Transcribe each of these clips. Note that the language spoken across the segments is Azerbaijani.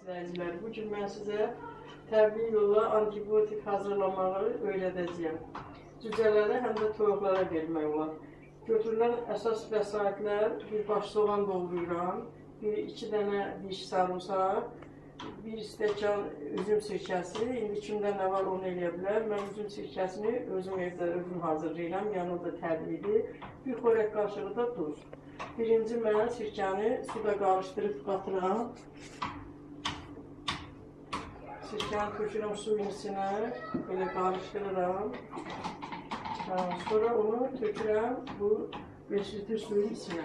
izləyicilər, bu gün mən sizə təbii yolla antibiotik hazırlamağı öyrədəcəyəm. Cücələrə, həm də toyuqlara vermək olar. Götürülən əsas vəsaitlər, bir baş soğan doğrayıram, bir iki dənə diş sarımsaq, bir stəkan üzüm sirkəsi, indi kimdə nə var onu eləyə bilər. Mən üzüm sirkəsini özüm evdə özüm hazırlayıram, yanında təbliğdir. Bir xörək qaşığı da duz. Birinci mən sirkəni suda qarışdırıb qatıram. Sirkəni tökürəm suyun içinə, belə qarışdırıram. Ha, Sonra onu tökürəm bu 5 litr suyun içinə.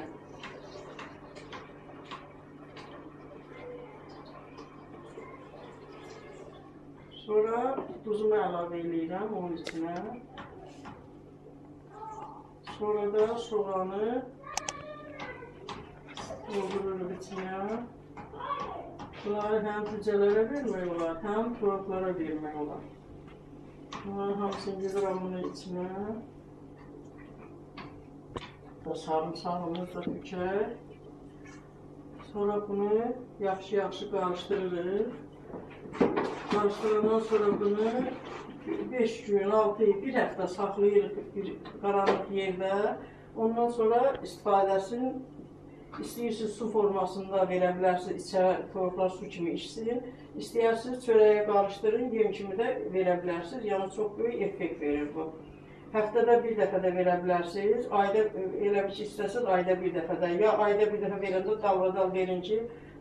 Sonra duzumu əlavə eləyirəm onun içinə. Sonra da soğanı doldururuq içinə. Bunları həm cücələrə vermək olar, həm toyuqlara vermək olar. Bunların hamısını yığıram bunun içinə. Sarımsağımız da tükər. Sonra bunu yaxşı-yaxşı qarışdırırıq. Qarışdırandan sonra bunu 5 gün, 6 ay, bir həftə saxlayırıq bir qaranlıq yerdə. Ondan sonra istifadəsini İstəyirsiniz su formasında verə bilərsiniz, içərə toyuqlar su kimi içsin. İstəyirsiniz çörəyə qarışdırın, yem kimi də verə bilərsiniz. Yəni çox böyük effekt verir bu. Həftədə bir dəfə də verə bilərsiniz. Ayda elə bir ki, istəsiniz ayda bir dəfə də. Ya ayda bir dəfə verəndə dalbadal verin ki,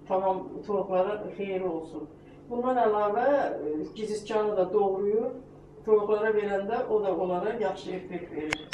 tamam toyuqlara xeyir olsun. Bundan əlavə e, giziskanı da doğrayıb toyuqlara verəndə o da onlara yaxşı effekt verir.